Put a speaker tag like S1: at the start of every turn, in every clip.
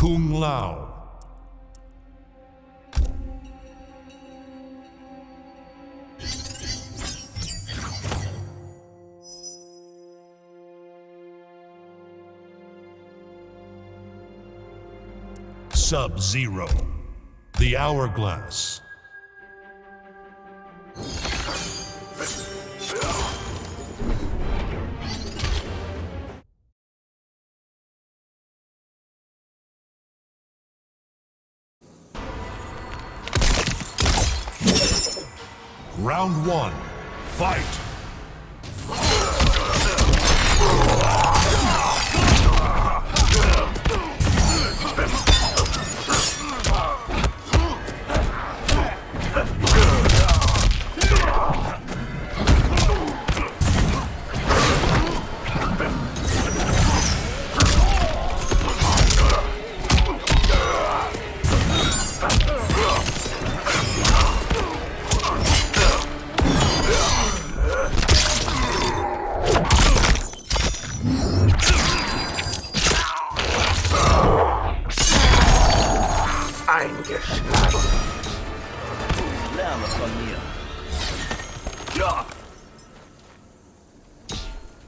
S1: Kung Lao. Sub-Zero. The Hourglass. Round one. Fight!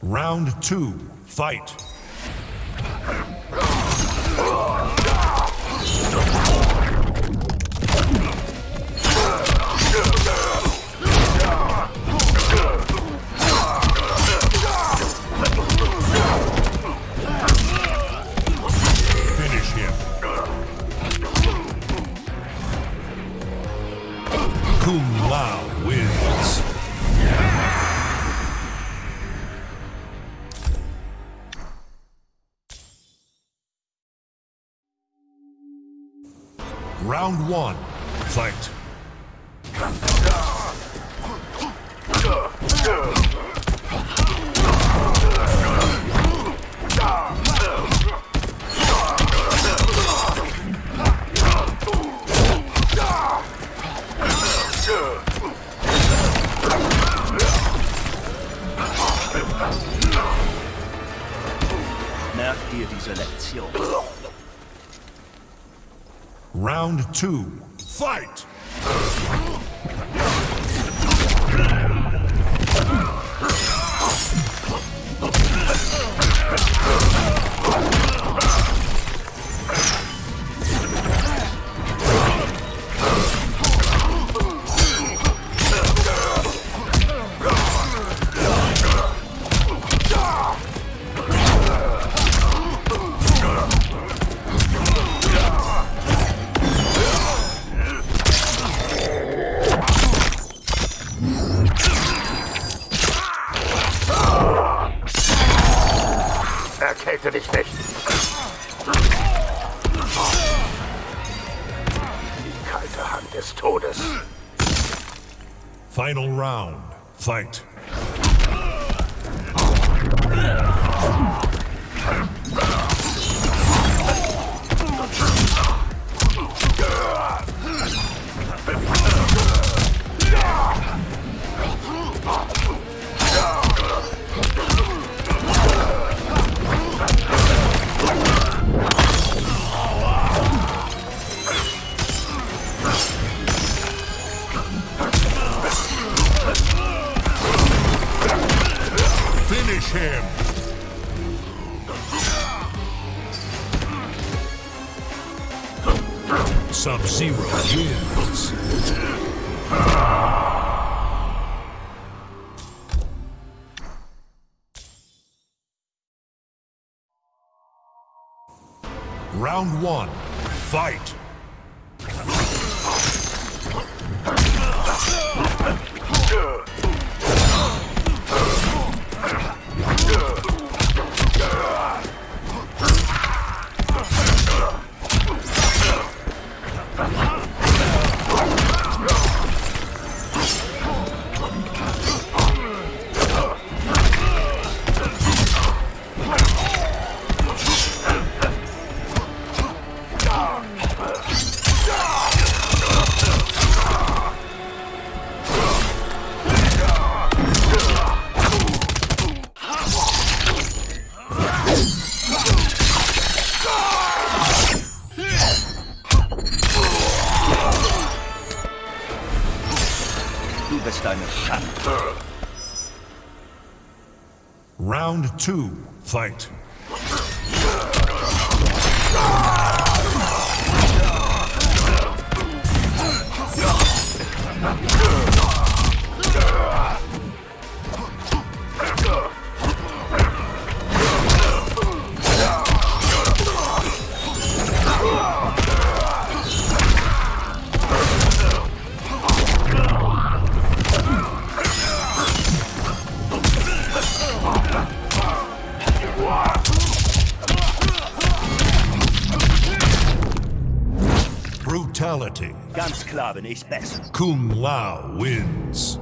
S1: Round two. Fight! Kung Lao wins. Round one. Fight.
S2: Merkt ihr diese Lektion?
S1: Round two. Fight!
S3: Erkälte dich nicht. Die kalte Hand des Todes.
S1: Final round. Fight. him! Sub-Zero wins! Round one, fight! Ugh!
S2: Bist eine Schande.
S1: Round two. Fight. Brutality.
S2: Ganz klar bin ich besser.
S1: Kung Lao wins.